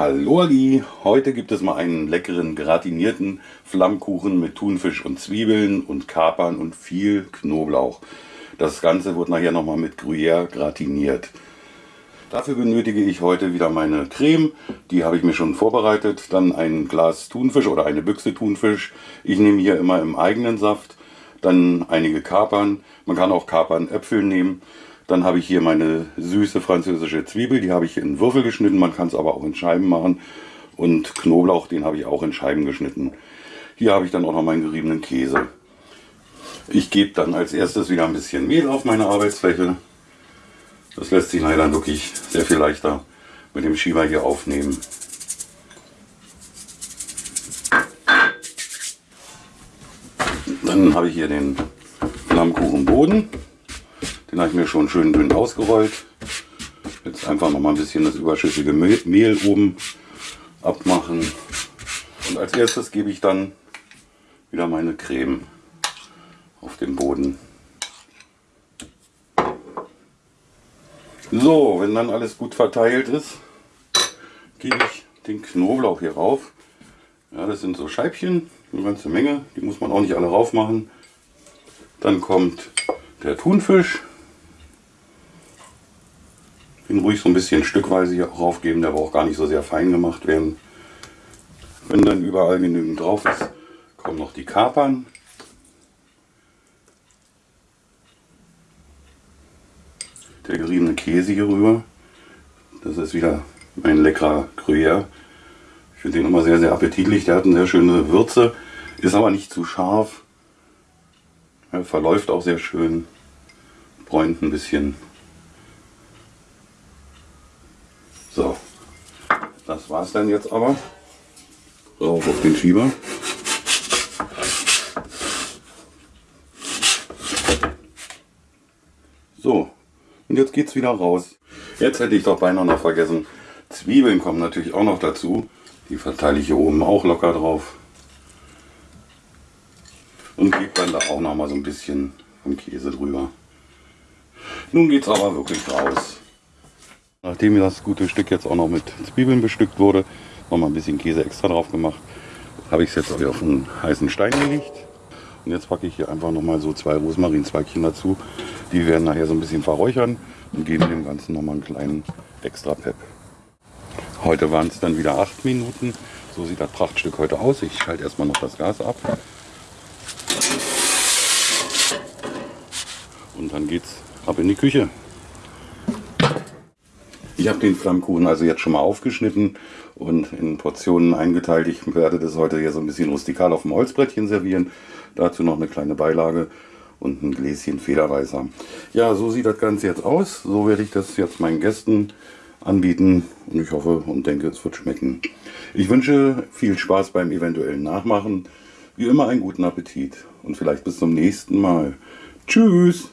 Hallo Ali, heute gibt es mal einen leckeren gratinierten Flammkuchen mit Thunfisch und Zwiebeln und Kapern und viel Knoblauch. Das Ganze wird nachher nochmal mit Gruyère gratiniert. Dafür benötige ich heute wieder meine Creme, die habe ich mir schon vorbereitet. Dann ein Glas Thunfisch oder eine Büchse Thunfisch. Ich nehme hier immer im eigenen Saft. Dann einige Kapern, man kann auch Kapern Äpfel nehmen. Dann habe ich hier meine süße französische Zwiebel, die habe ich in Würfel geschnitten, man kann es aber auch in Scheiben machen. Und Knoblauch, den habe ich auch in Scheiben geschnitten. Hier habe ich dann auch noch meinen geriebenen Käse. Ich gebe dann als erstes wieder ein bisschen Mehl auf meine Arbeitsfläche. Das lässt sich leider wirklich sehr viel leichter mit dem Schieber hier aufnehmen. Dann habe ich hier den Flammkuchenboden. Den habe ich mir schon schön dünn ausgerollt. Jetzt einfach noch mal ein bisschen das überschüssige Mehl oben abmachen. Und als erstes gebe ich dann wieder meine Creme auf den Boden. So, wenn dann alles gut verteilt ist, gebe ich den Knoblauch hier rauf. Ja, das sind so Scheibchen, eine ganze Menge, die muss man auch nicht alle rauf machen. Dann kommt der Thunfisch, den ruhig so ein bisschen stückweise hier raufgeben, der braucht gar nicht so sehr fein gemacht werden. Wenn dann überall genügend drauf ist, kommen noch die Kapern. Der geriebene Käse hier rüber. Das ist wieder ein leckerer Gruyère. Ich finde den immer sehr, sehr appetitlich. Der hat eine sehr schöne Würze, ist aber nicht zu scharf. Er verläuft auch sehr schön, bräunt ein bisschen. So, das war es dann jetzt aber. Rauf auf den Schieber. So, und jetzt geht es wieder raus. Jetzt hätte ich doch beinahe noch vergessen. Zwiebeln kommen natürlich auch noch dazu. Die verteile ich hier oben auch locker drauf. Und gebe dann da auch noch mal so ein bisschen vom Käse drüber. Nun geht es aber wirklich raus. Nachdem das gute Stück jetzt auch noch mit Zwiebeln bestückt wurde, noch mal ein bisschen Käse extra drauf gemacht, habe ich es jetzt auf einen heißen Stein gelegt. Und jetzt packe ich hier einfach noch mal so zwei Rosmarinzweigchen dazu. Die werden nachher so ein bisschen verräuchern und geben dem Ganzen noch mal einen kleinen extra Pep. Heute waren es dann wieder acht Minuten. So sieht das Prachtstück heute aus. Ich schalte erstmal noch das Gas ab. Und dann geht's ab in die Küche. Ich habe den Flammkuchen also jetzt schon mal aufgeschnitten und in Portionen eingeteilt. Ich werde das heute hier so ein bisschen rustikal auf dem Holzbrettchen servieren. Dazu noch eine kleine Beilage und ein Gläschen Federweißer. Ja, so sieht das Ganze jetzt aus. So werde ich das jetzt meinen Gästen anbieten und ich hoffe und denke, es wird schmecken. Ich wünsche viel Spaß beim eventuellen Nachmachen. Wie immer einen guten Appetit und vielleicht bis zum nächsten Mal. Tschüss!